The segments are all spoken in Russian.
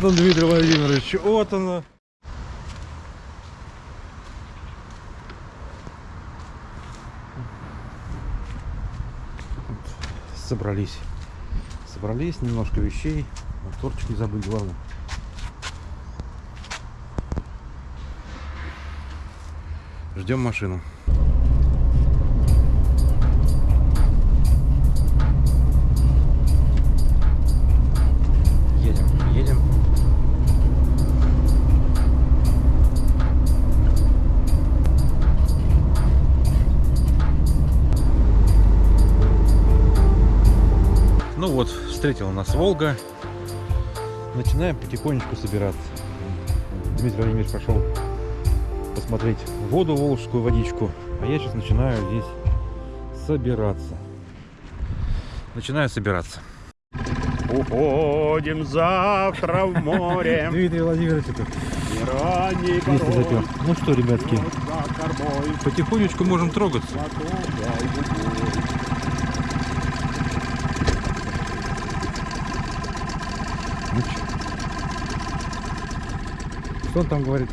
Вот он, Дмитрий Владимирович, вот оно. Собрались. Собрались, немножко вещей. Моторчик не забыть, главное. Ждем машину. Вот, встретила нас Волга. Начинаем потихонечку собираться. Дмитрий Владимирович пошел посмотреть воду, волжскую водичку. А я сейчас начинаю здесь собираться. Начинаю собираться. Уходим завтра в море. Дмитрий Владимирович, это запел. порой Ну что, ребятки, потихонечку можем трогаться. Что он там говорит?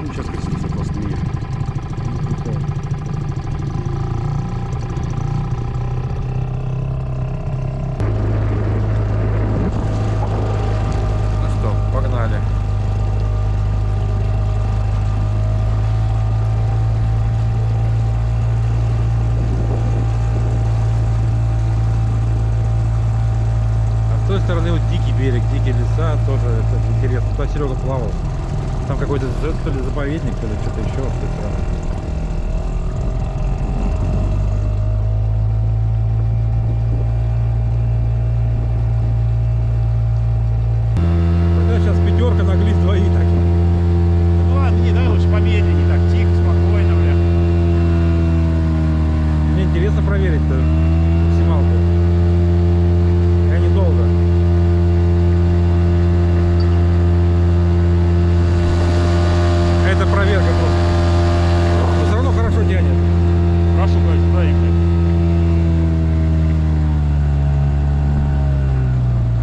Ну, сейчас крестится просто. Ну. А с той стороны вот дикий берег, дикие леса, тоже это интересно. Туда Серега плавал. Там какой-то то ли заповедник, то ли что-то еще с той стороны. Тогда сейчас пятерка на глист двоих так. Ну ладно, не, давай лучше помедленнее, так, тихо, спокойно, бля. Мне интересно проверить-то максималку. Я недолго. Это проверка просто. Но все равно хорошо тянет. Прошу, говорит, сюда ехать.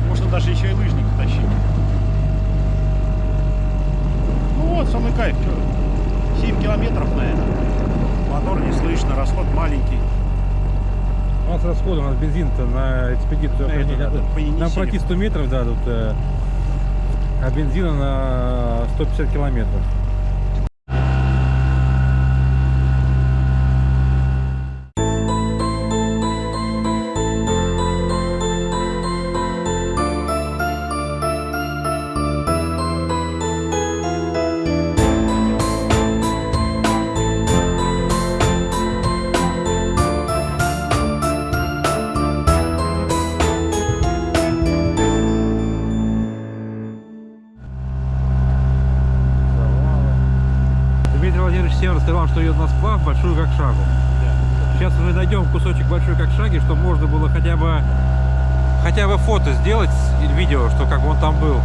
Можно даже еще и лыжник тащить. Ну вот, самый кайф, что 7 километров, наверное. Мотор не слышно, расход маленький. У нас расход, у нас бензин-то на экспедицию. На это, да. Нам пройти 100 метров, да, тут, а бензина на 150 километров. Всем рассказал, что идет на сплав большую как шагу. Сейчас мы найдем кусочек большой как шаги, чтобы можно было хотя бы хотя бы фото сделать видео, что как он там был.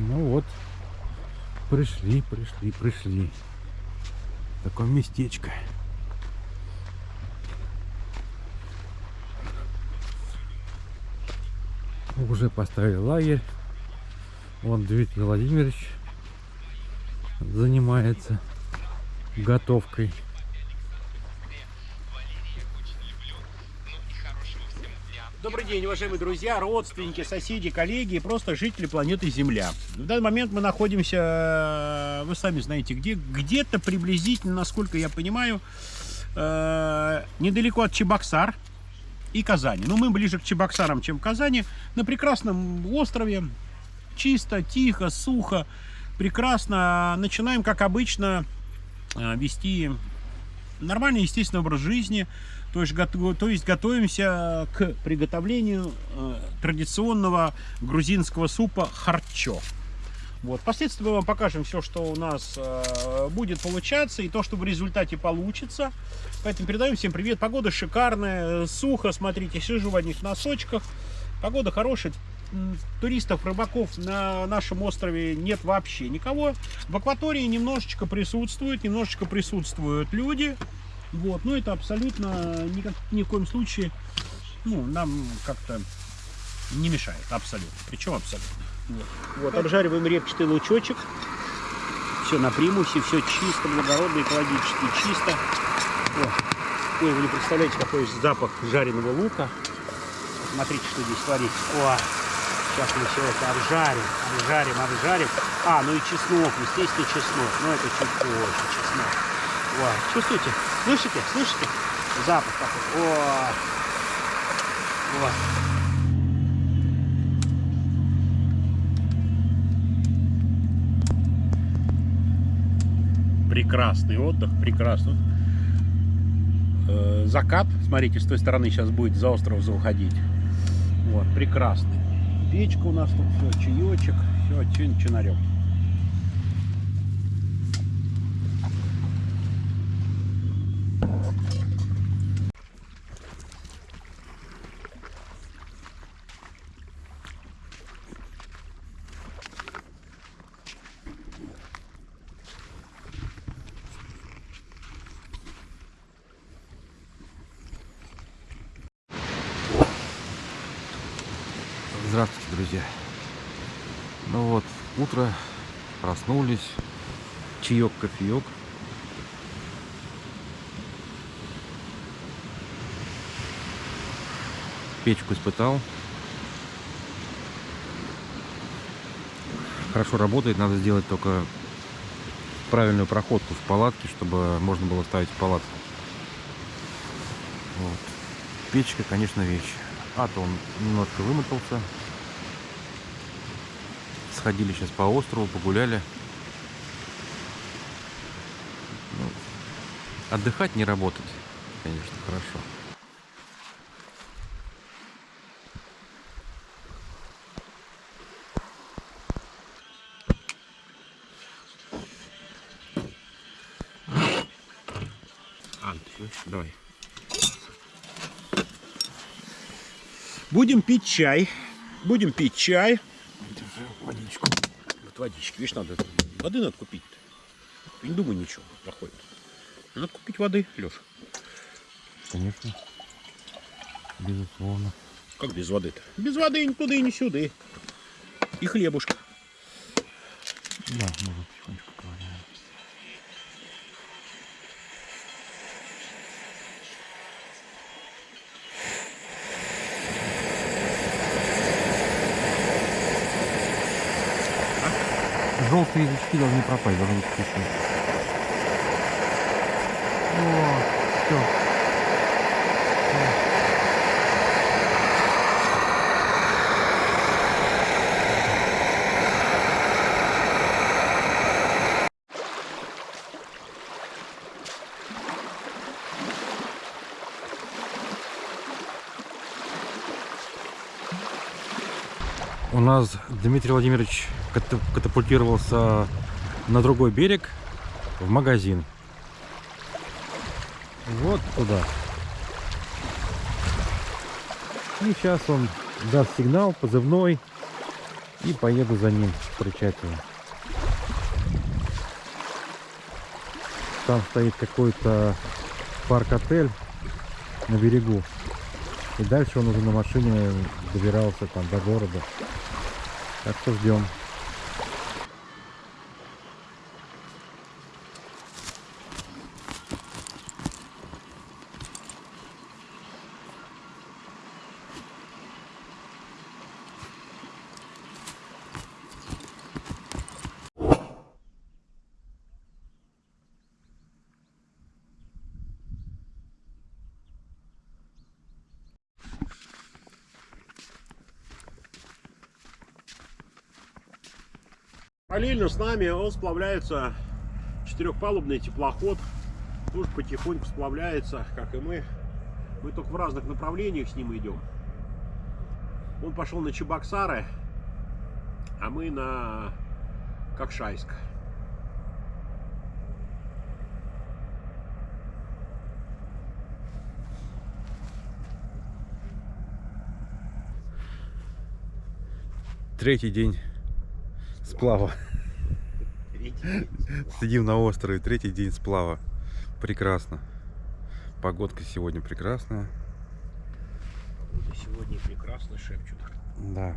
Ну вот, пришли, пришли, пришли. Такое местечко. Уже поставили лагерь. Вон Дмитрий Владимирович занимается готовкой. Добрый день, уважаемые друзья, родственники, соседи, коллеги и просто жители планеты Земля. В данный момент мы находимся, э, вы сами знаете где, где-то приблизительно, насколько я понимаю, э, недалеко от Чебоксар и Казани. Ну, мы ближе к Чебоксарам, чем к Казани, на прекрасном острове, чисто, тихо, сухо, прекрасно. Начинаем, как обычно, э, вести нормальный, естественный образ жизни. То есть, гото- то есть готовимся к приготовлению э, традиционного грузинского супа харчо. Вот. Впоследствии мы вам покажем все, что у нас э, будет получаться и то, что в результате получится. Поэтому передаем всем привет. Погода шикарная, сухо, смотрите, сижу в одних носочках. Погода хорошая. Туристов, рыбаков на нашем острове нет вообще никого. В акватории немножечко присутствуют, немножечко присутствуют люди. Вот, но это абсолютно никак, ни в коем случае ну, нам как-то не мешает. Абсолютно. Причем абсолютно. Вот. Вот, обжариваем репчатый лучочек. Все на примусе, все чисто, благородно, экологически чисто. Ой, вы не представляете, какой запах жареного лука. Смотрите, что здесь творится. О, сейчас мы все это обжарим, обжарим, обжарим. А, ну и чеснок, естественно, чеснок. Но это чуть позже, чеснок. О, чувствуете? Слышите? Слышите? Запах такой. О, о. Прекрасный отдых, прекрасный. Э, закат, смотрите, с той стороны сейчас будет за остров заходить. Вот, прекрасный. Печка у нас тут, все, чаечек, все, чин друзья. Ну вот, утро, проснулись, чаек, кофеек. Печку испытал. Хорошо работает, надо сделать только правильную проходку в палатке, чтобы можно было ставить в палатку. Вот. Печка, конечно, вещь. А то он немножко вымотался. Сходили сейчас по острову, погуляли. Ну, отдыхать, не работать, конечно, хорошо. Давай. Будем пить чай. Будем пить чай. Водички. Видишь, надо воды надо купить. Не думай ничего, проходит. Надо купить воды, Леша. Конечно. Безусловно. Как без воды-то? Без воды ни туда и ни сюда. И хлебушка. Да, можно потихонечку поговорим. Желтые язычки должны пропасть, должны быть вкусные. О, все. У нас Дмитрий Владимирович катапультировался на другой берег в магазин. Вот туда. И сейчас он даст сигнал позывной и поеду за ним встречать его. Там стоит какой-то парк-отель на берегу. И дальше он уже на машине добирался там до города. Так что ждем. Параллельно с нами он сплавляется четырехпалубный теплоход. Тоже потихоньку сплавляется, как и мы. Мы только в разных направлениях с ним идем. Он пошел на Чебоксары, а мы на Кокшайск. Третий день сплава. Сидим на острове, третий день сплава. Прекрасно. Погодка сегодня прекрасная. И сегодня прекрасно шепчут. Да.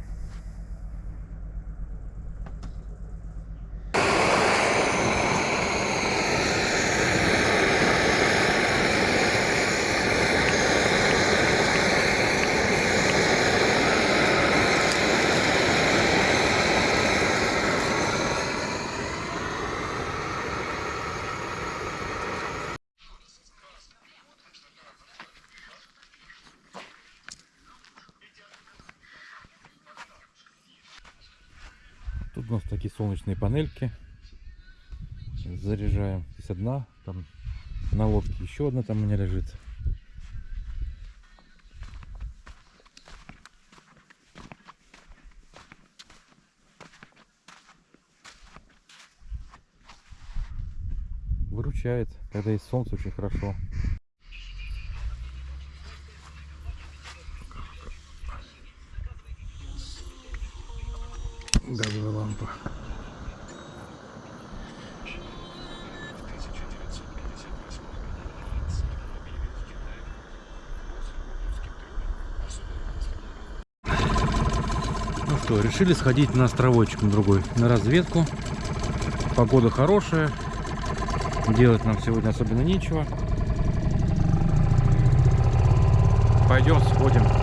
Солнечные панельки. Заряжаем. Здесь одна, там на лодке еще одна там у меня лежит. Выручает, когда есть солнце, очень хорошо. Что, решили сходить на островочек на другой, на разведку. Погода хорошая. Делать нам сегодня особенно нечего. Пойдем сходим.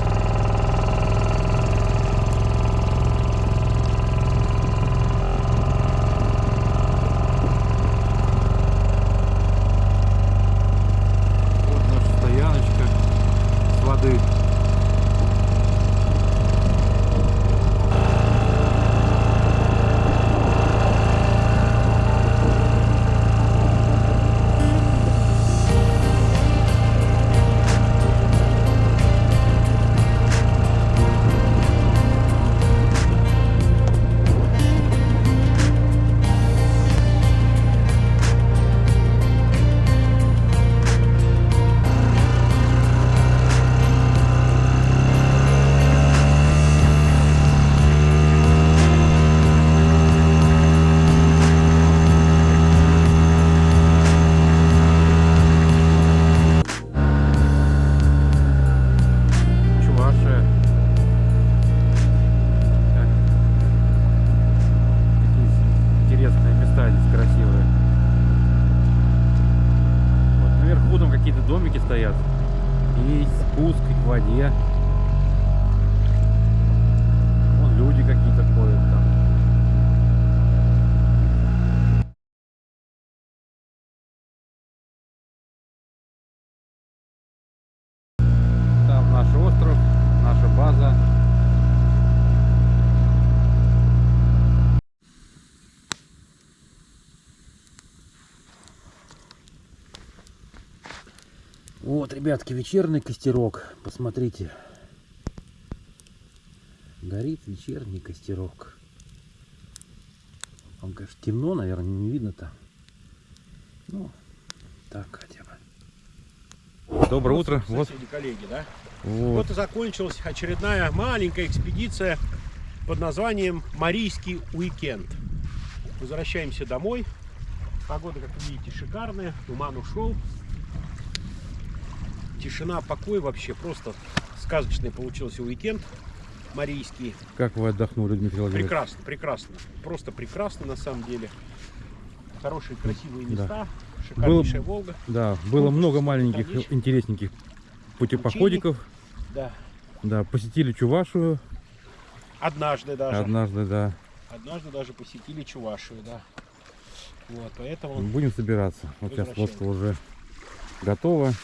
Вот, ребятки, вечерний костерок. Посмотрите. Горит вечерний костерок. Вам, конечно, темно, наверное, не видно-то. Ну, так хотя бы. Доброе утро. Вот, коллеги, да? вот. Вот и закончилась очередная маленькая экспедиция под названием Марийский уикенд. Возвращаемся домой. Погода, как вы видите, шикарная. Туман ушел. Тишина, покой вообще. Просто сказочный получился уикенд марийский. Как вы отдохнули, Дмитрий Владимирович? Прекрасно, прекрасно. Просто прекрасно на самом деле. Хорошие, красивые Да. места. Шикарнейшая Волга. Да, было Ну, много маленьких конечно. интересненьких путепоходиков. Да. Да, посетили Чувашию Однажды даже. однажды, да. Однажды даже посетили Чувашию, да. Вот, поэтому Будем собираться. Вот сейчас лодка уже готова.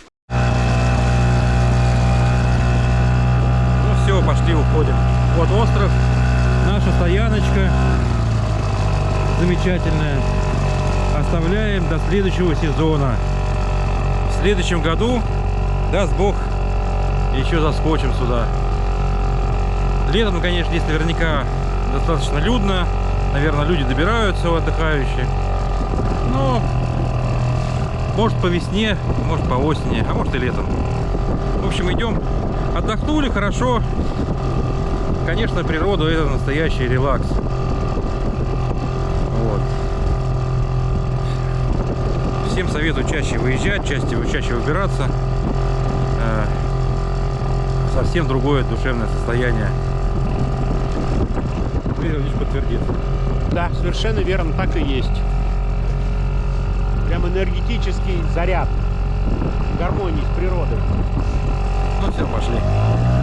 Все, пошли, уходим. Вот остров, наша стояночка замечательная. Оставляем до следующего сезона. В следующем году, даст Бог, еще заскочим сюда. Летом, конечно, здесь наверняка достаточно людно. наверное, люди добираются отдыхающие. Но может по весне, может по осени, а может и летом. В общем, идем. Отдохнули хорошо. Конечно, природа это настоящий релакс. Вот. Всем советую чаще выезжать, чаще, чаще выбираться. Э, Совсем другое душевное состояние. Дмитрий Ильич подтвердит. Да, совершенно верно, так и есть. Прям энергетический заряд гармонии с природой. Ну все, пошли.